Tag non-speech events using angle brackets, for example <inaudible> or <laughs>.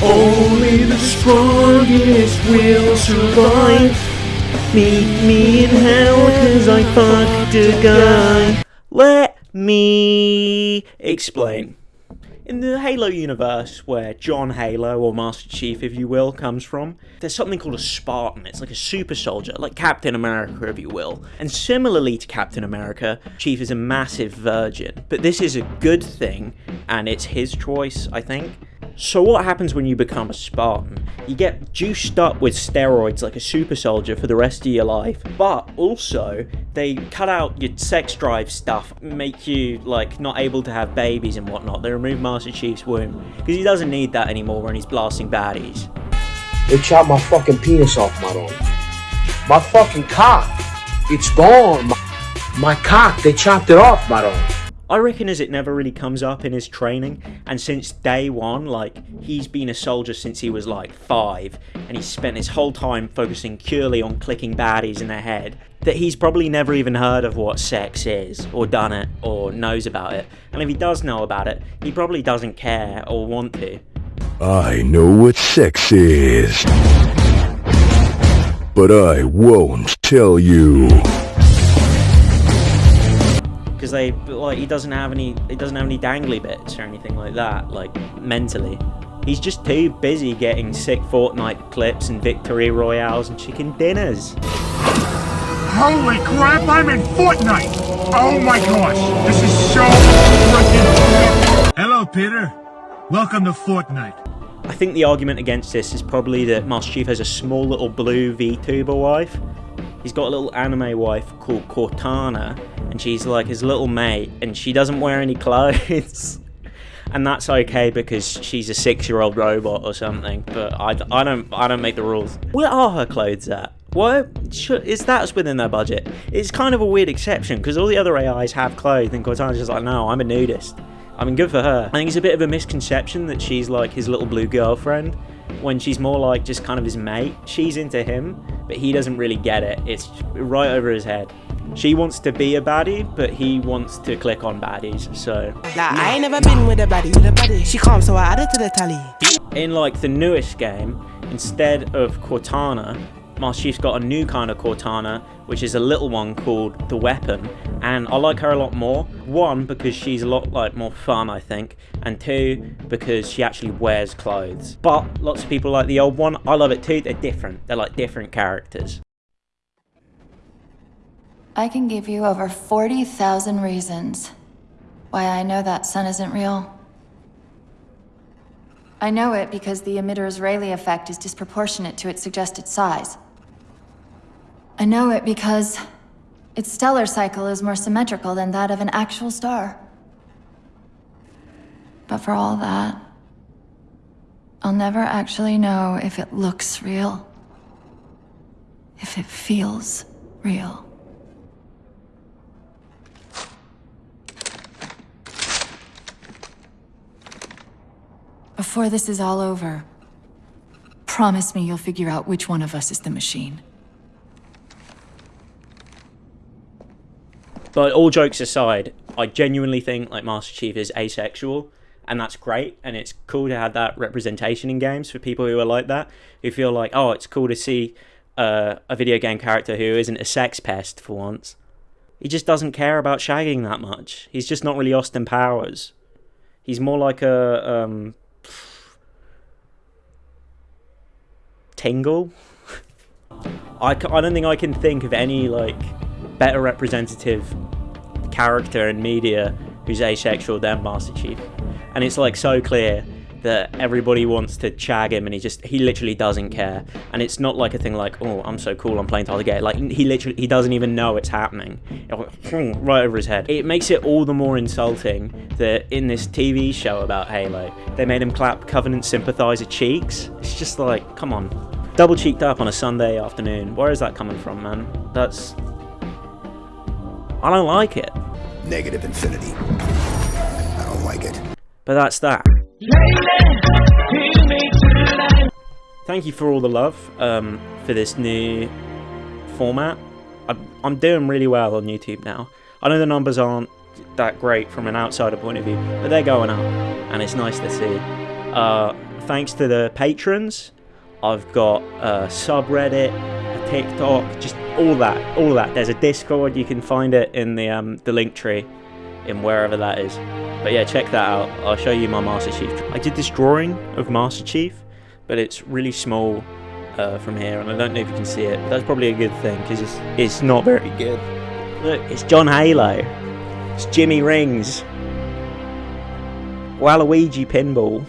Only the strongest will survive. Meet me in hell cause I fucked a guy. Let me explain. In the Halo universe, where John Halo, or Master Chief if you will, comes from, there's something called a Spartan. It's like a super soldier, like Captain America if you will. And similarly to Captain America, Chief is a massive virgin. But this is a good thing, and it's his choice, I think. So what happens when you become a Spartan? You get juiced up with steroids like a super soldier for the rest of your life, but also they cut out your sex drive stuff, make you like not able to have babies and whatnot. They remove Master Chief's womb because he doesn't need that anymore when he's blasting baddies. They chopped my fucking penis off, my Maron. My fucking cock. It's gone. My, my cock, they chopped it off, my Maron. I reckon as it never really comes up in his training, and since day one, like, he's been a soldier since he was like five, and he's spent his whole time focusing purely on clicking baddies in the head, that he's probably never even heard of what sex is, or done it, or knows about it. And if he does know about it, he probably doesn't care or want to. I know what sex is. But I won't tell you. Because they like he doesn't have any he doesn't have any dangly bits or anything like that like mentally he's just too busy getting sick Fortnite clips and victory royales and chicken dinners Holy crap, I'm in Fortnite! Oh my gosh, this is so freaking Hello, Peter. Welcome to Fortnite. I think the argument against this is probably that Master Chief has a small little blue VTuber wife he's got a little anime wife called Cortana and she's like his little mate and she doesn't wear any <laughs> clothes. And that's okay because she's a six-year-old robot or something but I, I don't I don't make the rules. Where are her clothes at? What is that within their budget? It's kind of a weird exception because all the other AIs have clothes and Cortana's just like no I'm a nudist I mean good for her. I think it's a bit of a misconception that she's like his little blue girlfriend when she's more like just kind of his mate. She's into him but he doesn't really get it. It's right over his head. She wants to be a baddie, but he wants to click on baddies, so... Nah, I ain't never been with a baddie, with a baddie. She calm, so I added to the tally. In, like, the newest game, instead of Cortana, Master Chief's got a new kind of Cortana, which is a little one called The Weapon, and I like her a lot more. One, because she's a lot like more fun, I think, and two, because she actually wears clothes. But lots of people like the old one. I love it too. They're different. They're like different characters. I can give you over 40,000 reasons why I know that sun isn't real. I know it because the emitter's Rayleigh effect is disproportionate to its suggested size. I know it because its stellar cycle is more symmetrical than that of an actual star. But for all that, I'll never actually know if it looks real. If it feels real. Before this is all over, promise me you'll figure out which one of us is the machine. But all jokes aside, I genuinely think like Master Chief is asexual, and that's great, and it's cool to have that representation in games for people who are like that, who feel like, oh, it's cool to see uh, a video game character who isn't a sex pest for once. He just doesn't care about shagging that much. He's just not really Austin Powers. He's more like a um, Tingle. <laughs> I, I don't think I can think of any like better representative character in media who's asexual than Master Chief. And it's like so clear that everybody wants to chag him and he just he literally doesn't care. And it's not like a thing like oh i'm so cool i'm playing Tyler Gate like he literally he doesn't even know it's happening. <laughs> Right over his head. It makes it all the more insulting that in this tv show about halo they made him clap covenant sympathizer cheeks. It's just like come on. Double cheeked up on a sunday afternoon. Where is that coming from man? That's i don't like it negative infinity i don't like it but that's that Thank you for all the love um, for this new format. I'm doing really well on YouTube now. I know the numbers aren't that great from an outsider point of view, but they're going up, and it's nice to see. Uh, thanks to the patrons, I've got a subreddit, a TikTok, just all that, all that. There's a Discord. You can find it in the um, the link tree, in wherever that is. But yeah, check that out. I'll show you my Master Chief. I did this drawing of Master Chief, but it's really small uh, from here, and I don't know if you can see it. But that's probably a good thing because it's it's not very good. Look, it's John Halo. It's Jimmy Rings. Waluigi Pinball.